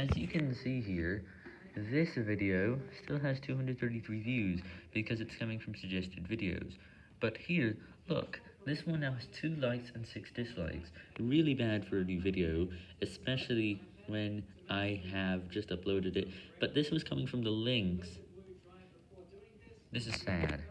As you can see here, this video still has 233 views because it's coming from suggested videos. But here, look, this one now has 2 likes and 6 dislikes. Really bad for a new video, especially when I have just uploaded it. But this was coming from the links. This is sad.